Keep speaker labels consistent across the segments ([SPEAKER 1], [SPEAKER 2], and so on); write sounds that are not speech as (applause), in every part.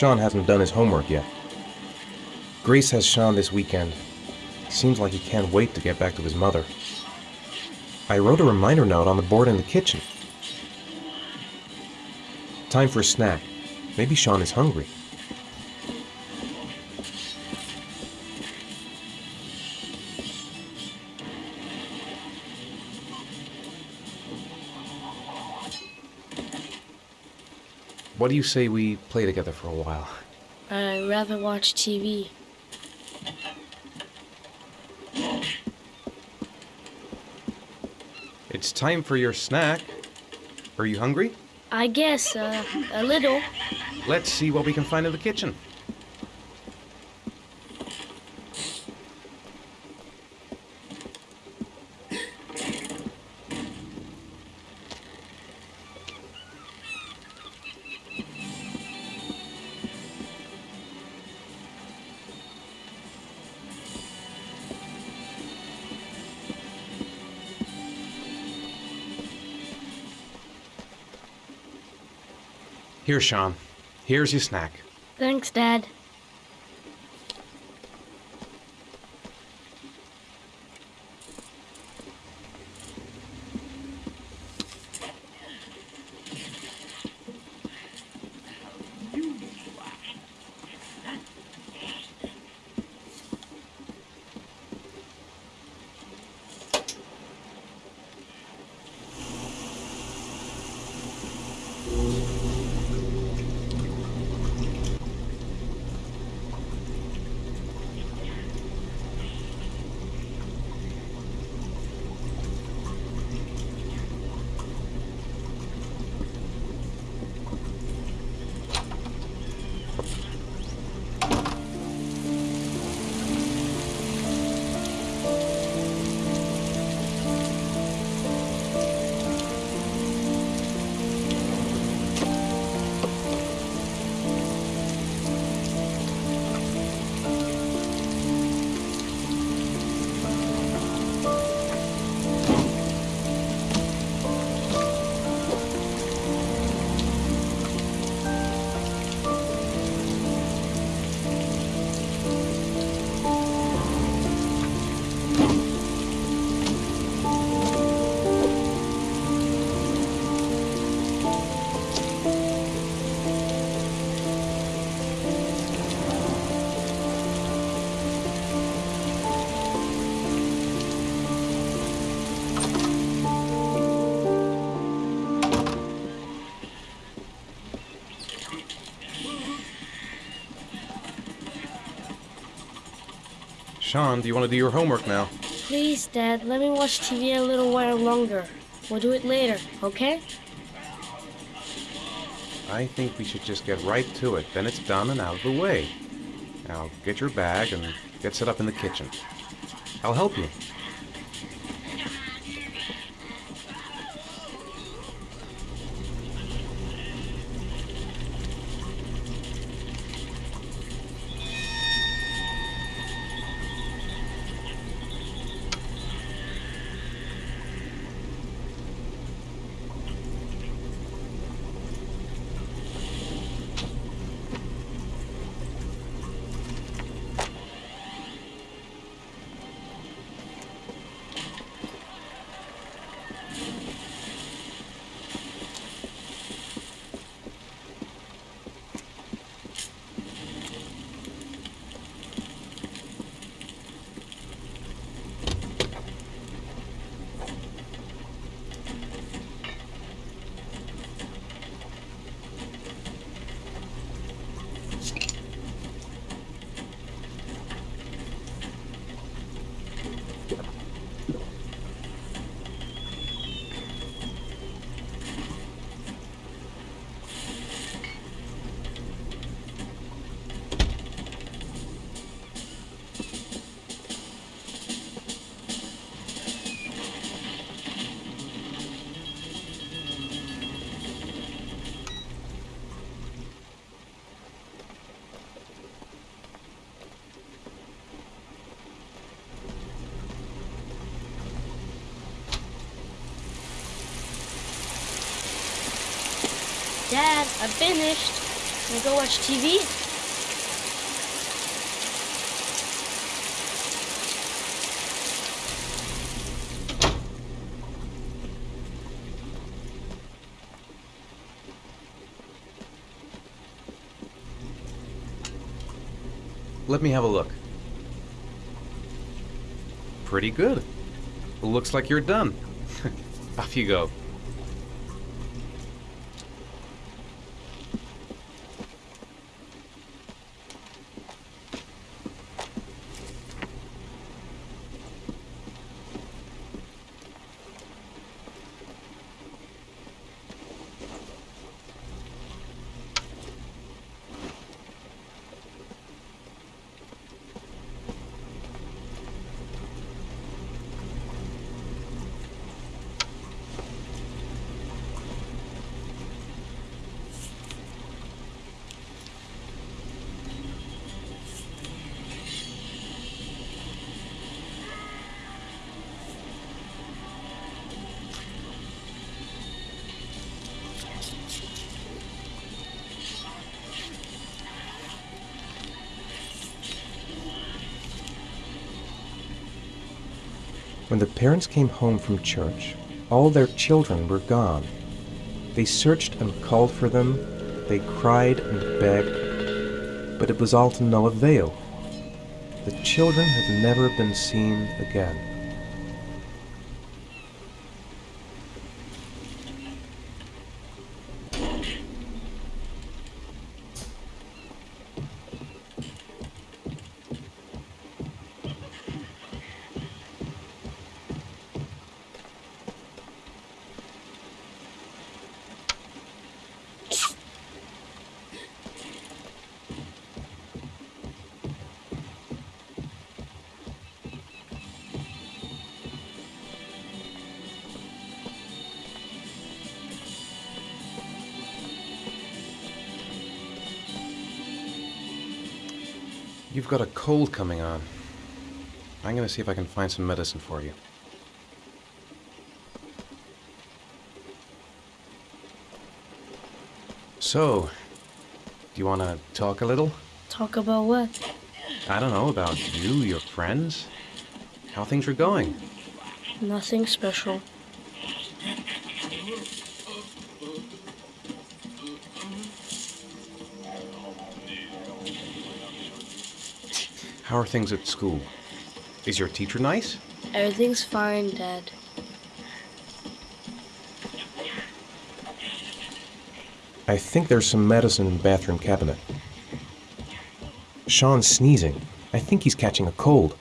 [SPEAKER 1] Sean hasn't done his homework yet. Grace has Sean this weekend. Seems like he can't wait to get back to his mother. I wrote a reminder note on the board in the kitchen. Time for a snack. Maybe Sean is hungry. What do you say we play together for a while?
[SPEAKER 2] I'd rather watch TV.
[SPEAKER 1] It's time for your snack. Are you hungry?
[SPEAKER 2] I guess, uh, a little.
[SPEAKER 1] Let's see what we can find in the kitchen. Here, Sean. Here's your snack.
[SPEAKER 2] Thanks, Dad. Sean, do you want to do your homework now? Please, Dad, let me watch TV a little while longer. We'll do it later, okay?
[SPEAKER 1] I think we should just get right to it. Then it's done and out of the way. Now, get your bag and get set up in the kitchen. I'll help you.
[SPEAKER 2] Dad, I finished. Wanna go watch TV?
[SPEAKER 1] Let me have a look. Pretty good. Looks like you're done. (laughs) Off you go. When the parents came home from church, all their children were gone. They searched and called for them, they cried and begged, but it was all to no avail. The children had never been seen again. Got a cold coming on. I'm gonna see if I can find some medicine for you. So, do you want to talk a little?
[SPEAKER 2] Talk about what?
[SPEAKER 1] I don't know, about you, your friends, how things are going.
[SPEAKER 2] Nothing special.
[SPEAKER 1] How are things at school? Is your teacher nice?
[SPEAKER 2] Everything's fine, Dad.
[SPEAKER 1] I think there's some medicine in the bathroom cabinet. Sean's sneezing. I think he's catching a cold.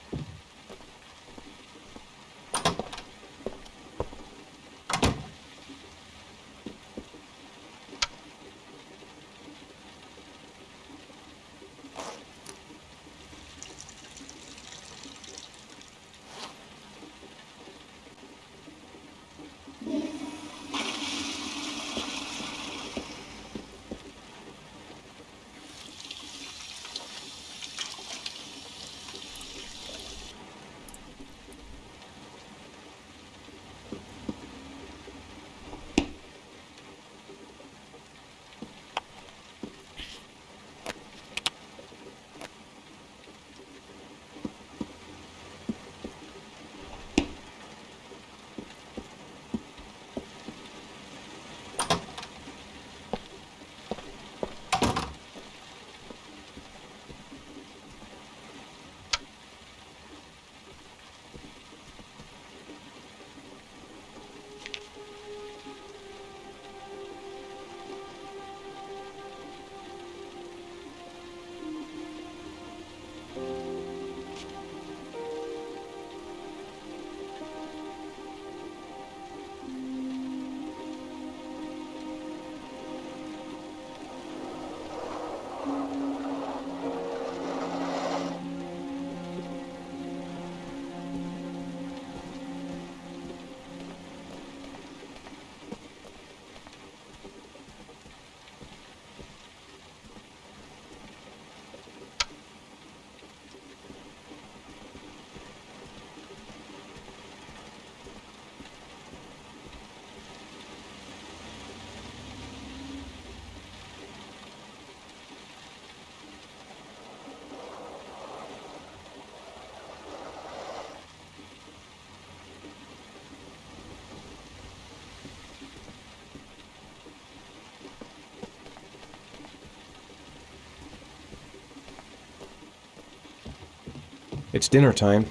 [SPEAKER 1] It's dinner time.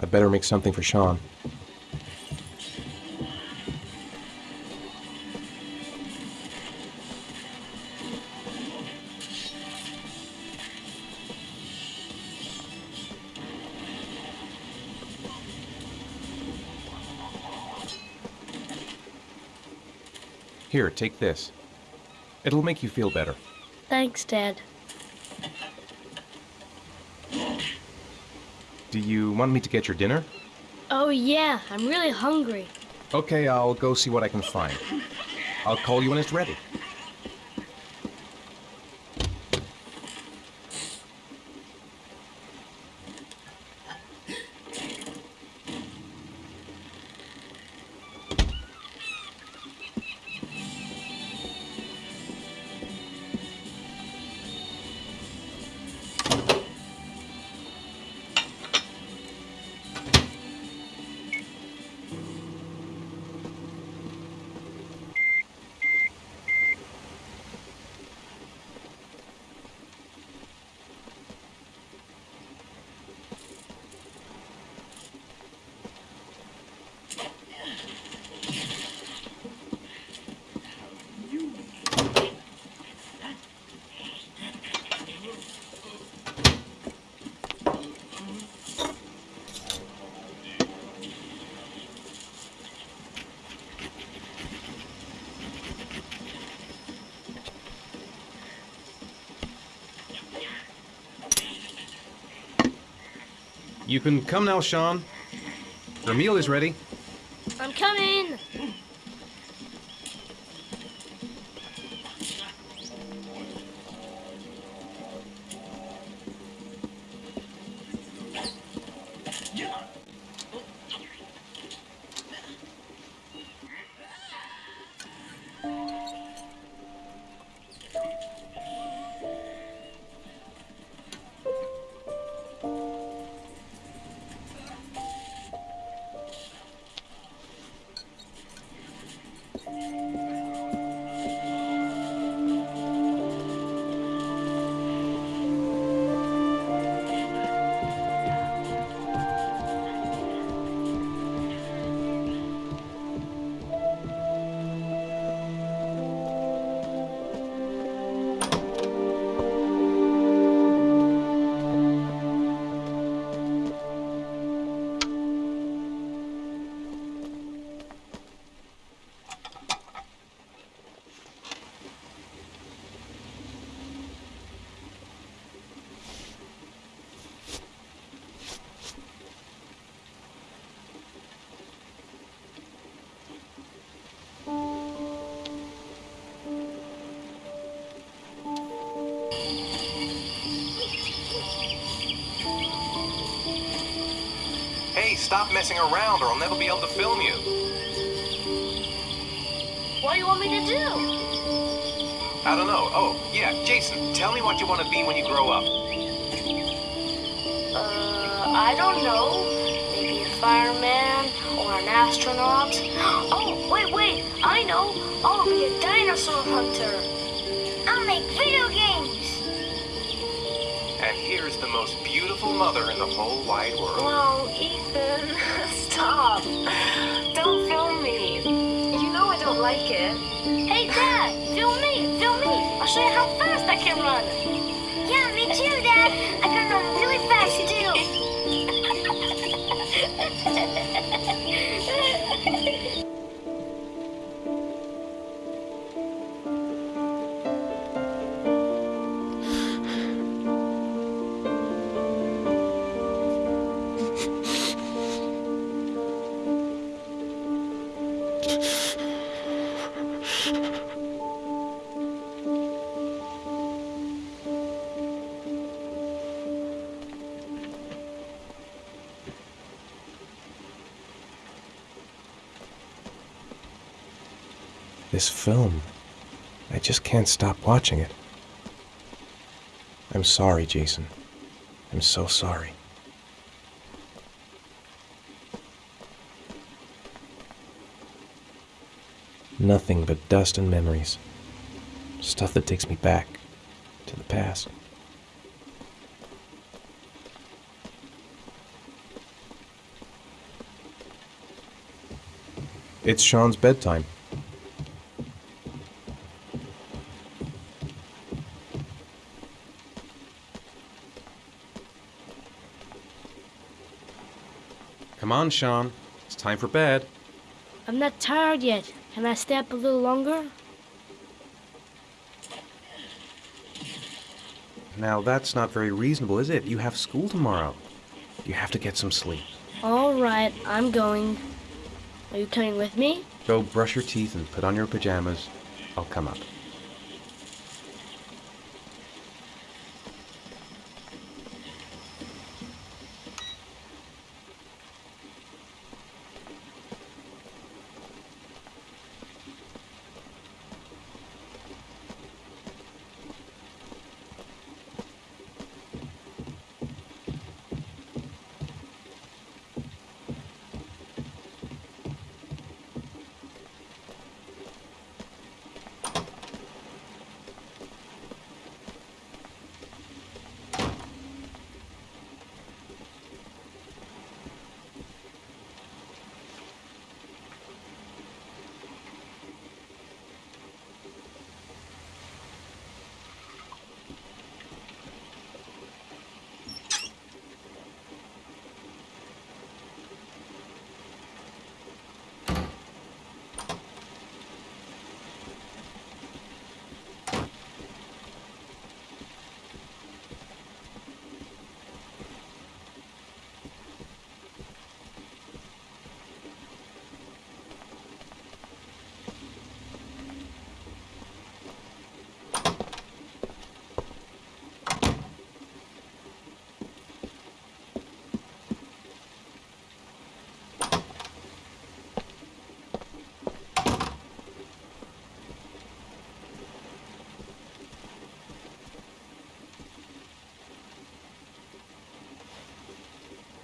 [SPEAKER 1] I'd better make something for Sean. Here, take this. It'll make you feel better.
[SPEAKER 2] Thanks, Dad.
[SPEAKER 1] Do you want me to get your dinner?
[SPEAKER 2] Oh, yeah, I'm really hungry.
[SPEAKER 1] Okay, I'll go see what I can find. I'll call you when it's ready. You can come now, Sean. Your meal is ready.
[SPEAKER 2] I'm coming!
[SPEAKER 1] Stop messing around or I'll never be able to film you.
[SPEAKER 2] What do you want me to do?
[SPEAKER 1] I don't know. Oh, yeah, Jason, tell me what you want to be when you grow up.
[SPEAKER 2] Uh, I don't know. Maybe a fireman or an astronaut. Oh, wait, wait, I know. I'll be a dinosaur hunter.
[SPEAKER 3] I'll make video games.
[SPEAKER 1] Most beautiful mother in the whole wide world.
[SPEAKER 4] Whoa, Ethan, (laughs) stop. Don't film me. You know I don't like it.
[SPEAKER 2] Hey, Dad, film me, film me. I'll show you how fast I can run.
[SPEAKER 1] This film. I just can't stop watching it. I'm sorry, Jason. I'm so sorry. nothing but dust and memories. Stuff that takes me back to the past. It's Sean's bedtime. Come on, Sean. It's time for bed.
[SPEAKER 2] I'm not tired yet. Can I stay up a little longer?
[SPEAKER 1] Now, that's not very reasonable, is it? You have school tomorrow. You have to get some sleep.
[SPEAKER 2] All right, I'm going. Are you coming with me?
[SPEAKER 1] Go brush your teeth and put on your pajamas. I'll come up.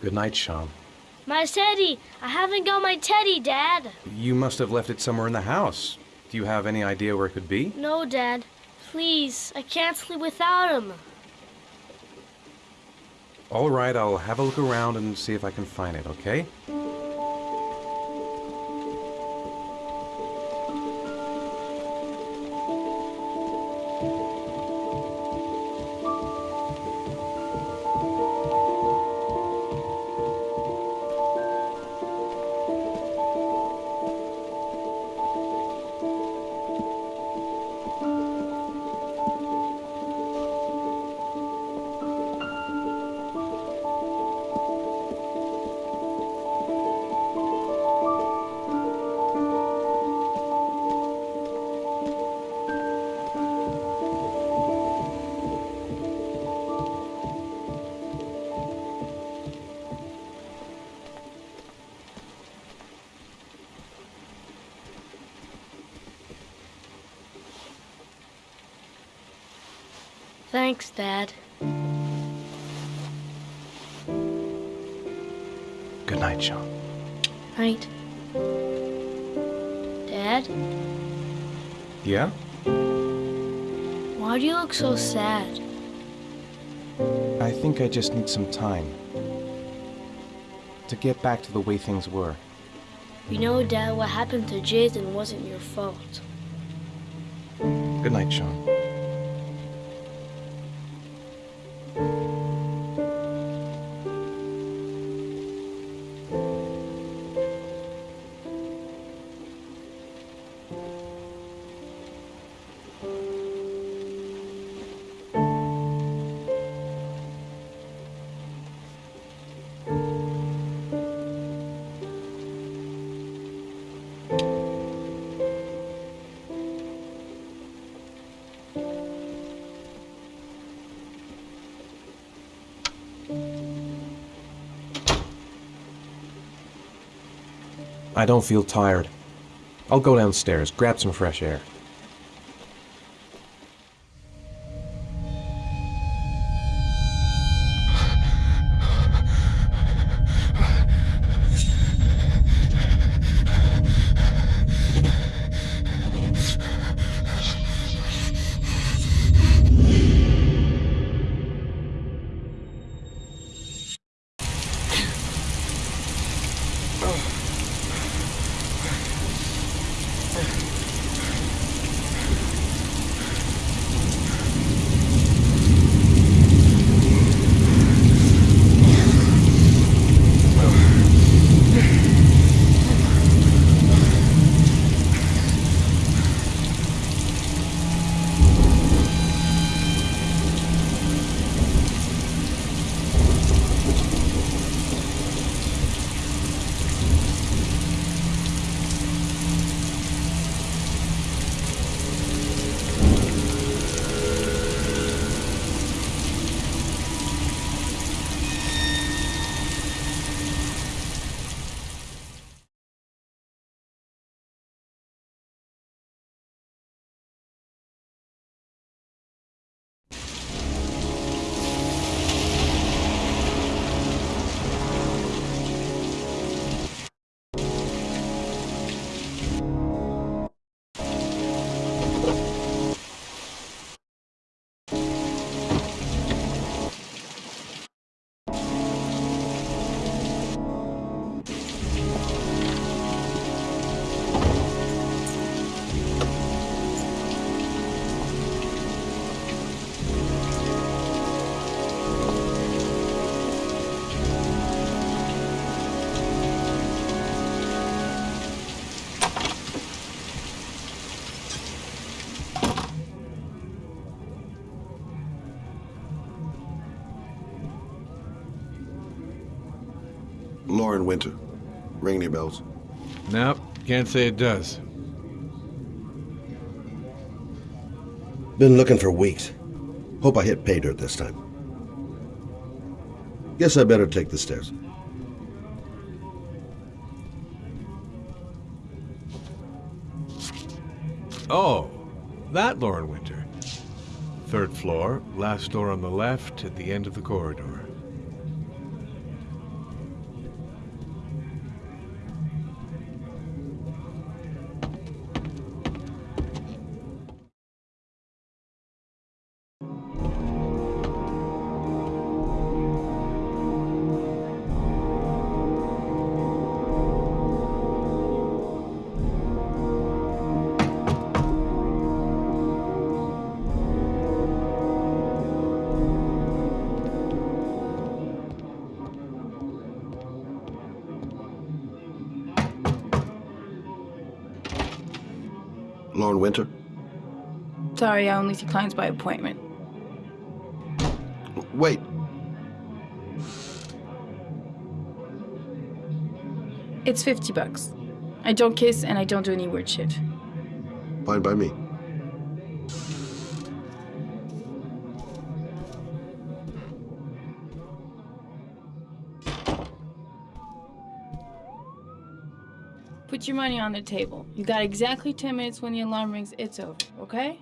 [SPEAKER 1] Good night, Sean.
[SPEAKER 2] My teddy! I haven't got my teddy, Dad.
[SPEAKER 1] You must have left it somewhere in the house. Do you have any idea where it could be?
[SPEAKER 2] No, Dad. Please, I can't sleep without him.
[SPEAKER 1] All right, I'll have a look around and see if I can find it, okay? Good night, Sean.
[SPEAKER 2] Night. Dad,
[SPEAKER 1] Yeah?
[SPEAKER 2] why do you look so sad?
[SPEAKER 1] I think I just need some time. To get back to the way things were.
[SPEAKER 2] You know, Dad, what happened to Jason wasn't your fault.
[SPEAKER 1] Good night, Sean. I don't feel tired. I'll go downstairs, grab some fresh air.
[SPEAKER 5] Lauren Winter. Ring any bells?
[SPEAKER 6] Nope, can't say it does.
[SPEAKER 5] Been looking for weeks. Hope I hit pay dirt this time. Guess I better take the stairs.
[SPEAKER 6] Oh, that Lauren Winter. Third floor, last door on the left, at the end of the corridor.
[SPEAKER 5] Lauren Winter?
[SPEAKER 7] Sorry, I only see clients by appointment.
[SPEAKER 5] Wait.
[SPEAKER 7] It's 50 bucks. I don't kiss and I don't do any weird shit.
[SPEAKER 5] Fine by me.
[SPEAKER 7] Put your money on the table. You got exactly 10 minutes when the alarm rings. It's over, okay?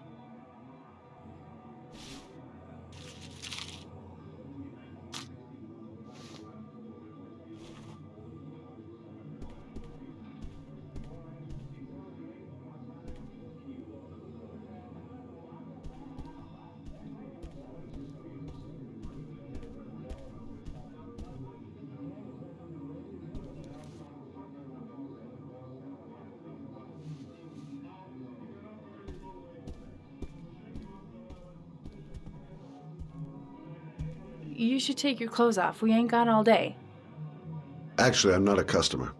[SPEAKER 7] You should take your clothes off. We ain't got all day.
[SPEAKER 5] Actually, I'm not a customer.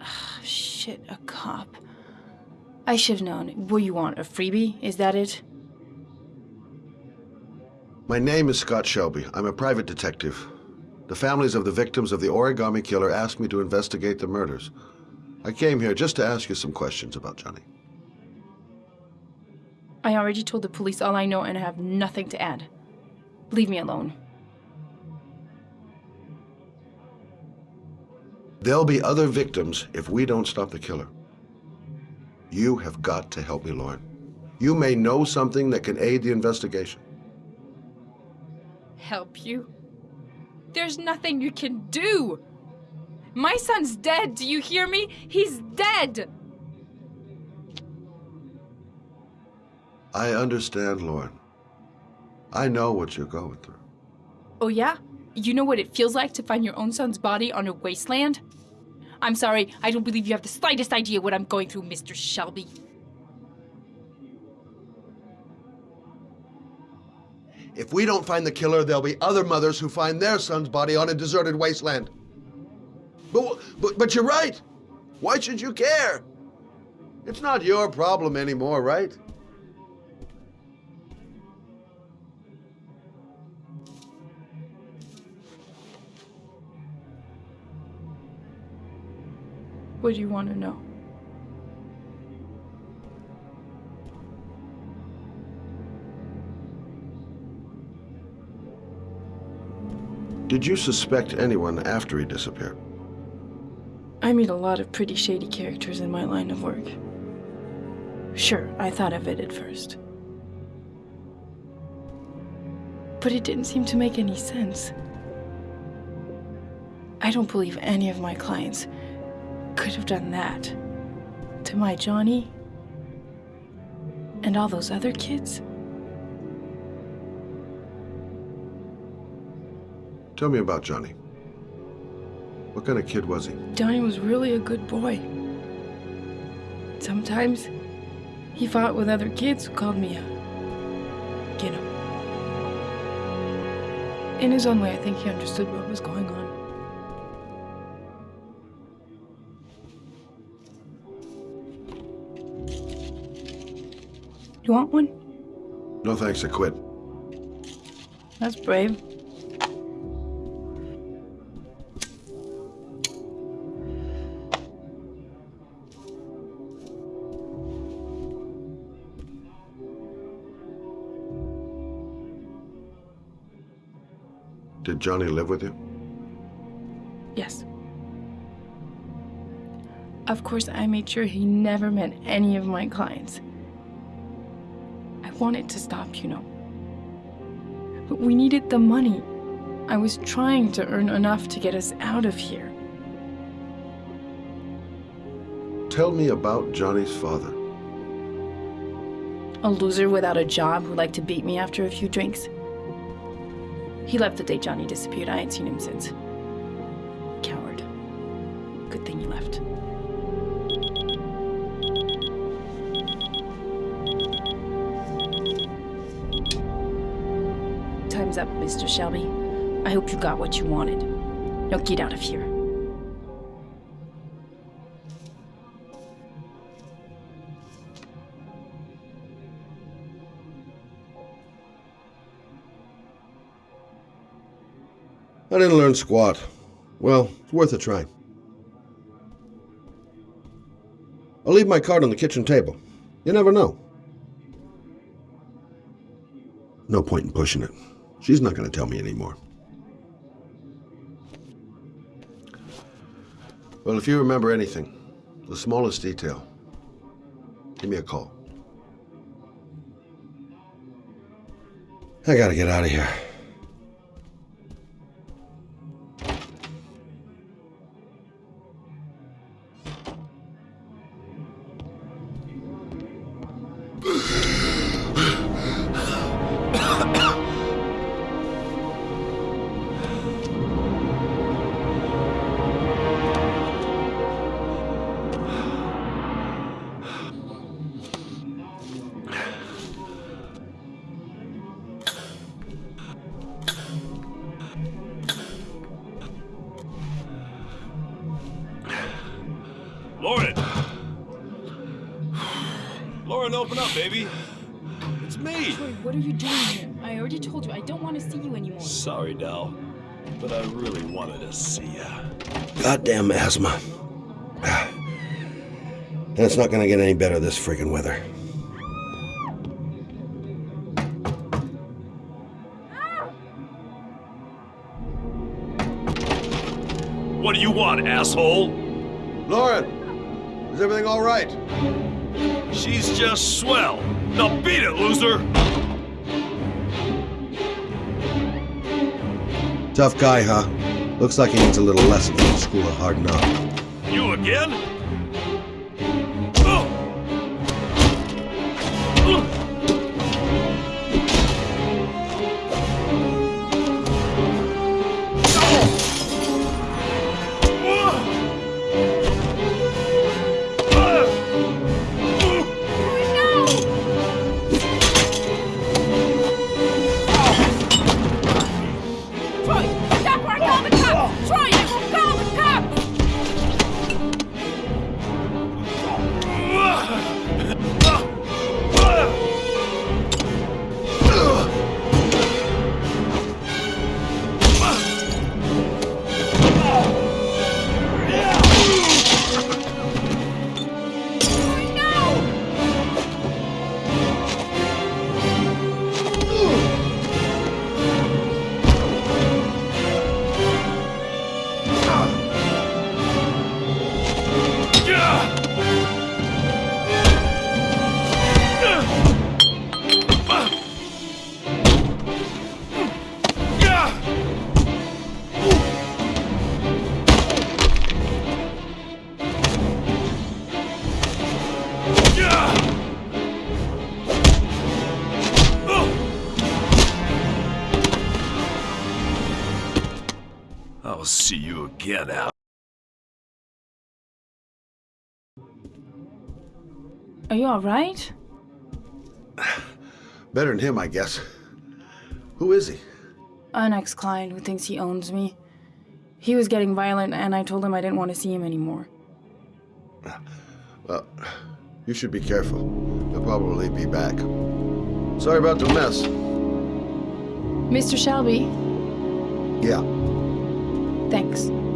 [SPEAKER 7] Oh, shit, a cop. I should have known. What you want, a freebie? Is that it?
[SPEAKER 5] My name is Scott Shelby. I'm a private detective. The families of the victims of the origami killer asked me to investigate the murders. I came here just to ask you some questions about Johnny.
[SPEAKER 7] I already told the police all I know and I have nothing to add. Leave me alone.
[SPEAKER 5] There'll be other victims if we don't stop the killer. You have got to help me, Lauren. You may know something that can aid the investigation.
[SPEAKER 7] Help you? There's nothing you can do! My son's dead, do you hear me? He's dead!
[SPEAKER 5] I understand, Lauren. I know what you're going through.
[SPEAKER 7] Oh, yeah? You know what it feels like to find your own son's body on a wasteland? I'm sorry, I don't believe you have the slightest idea what I'm going through, Mr. Shelby.
[SPEAKER 5] If we don't find the killer, there'll be other mothers who find their son's body on a deserted wasteland. But, but, but you're right. Why should you care? It's not your problem anymore, right?
[SPEAKER 7] What do you want to know?
[SPEAKER 5] Did you suspect anyone after he disappeared?
[SPEAKER 7] I meet a lot of pretty shady characters in my line of work. Sure, I thought of it at first. But it didn't seem to make any sense. I don't believe any of my clients could have done that to my Johnny and all those other kids.
[SPEAKER 5] Tell me about Johnny. What kind of kid was he?
[SPEAKER 7] Johnny was really a good boy. Sometimes he fought with other kids who called me a. know. In his own way, I think he understood what was going on. You want one?
[SPEAKER 5] No thanks, I quit.
[SPEAKER 7] That's brave.
[SPEAKER 5] Did Johnny live with you?
[SPEAKER 7] Yes. Of course, I made sure he never met any of my clients. I wanted to stop, you know. But we needed the money. I was trying to earn enough to get us out of here.
[SPEAKER 5] Tell me about Johnny's father.
[SPEAKER 7] A loser without a job who liked to beat me after a few drinks. He left the day Johnny disappeared. I ain't seen him since. Mr. Shelby. I hope you got what you wanted. Now get out of here.
[SPEAKER 5] I didn't learn squat. Well, it's worth a try. I'll leave my card on the kitchen table. You never know. No point in pushing it. She's not going to tell me anymore. Well, if you remember anything, the smallest detail, give me a call. I gotta get out of here.
[SPEAKER 8] Open up, baby. It's me.
[SPEAKER 7] Troy, what are you doing here? I already told you I don't want to see you anymore.
[SPEAKER 8] Sorry, Dal, but I really wanted to see ya.
[SPEAKER 5] Goddamn asthma. (sighs) And it's not gonna get any better this friggin' weather.
[SPEAKER 8] What do you want, asshole?
[SPEAKER 5] Lauren, is everything all right?
[SPEAKER 8] She's just swell. Now beat it, loser!
[SPEAKER 5] Tough guy, huh? Looks like he needs a little lesson from the school of hard knocks.
[SPEAKER 8] You again? See you again, Al.
[SPEAKER 7] Are you alright? (sighs)
[SPEAKER 5] Better than him, I guess. Who is he?
[SPEAKER 7] An ex client who thinks he owns me. He was getting violent, and I told him I didn't want to see him anymore.
[SPEAKER 5] Well, you should be careful. He'll probably be back. Sorry about the mess.
[SPEAKER 7] Mr. Shelby,
[SPEAKER 5] Yeah.
[SPEAKER 7] Thanks.